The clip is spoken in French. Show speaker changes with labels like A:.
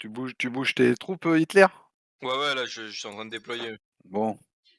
A: Tu bouges tu bouges tes troupes, euh, Hitler?
B: Ouais, ouais, là, je suis en train de déployer.
A: Bon.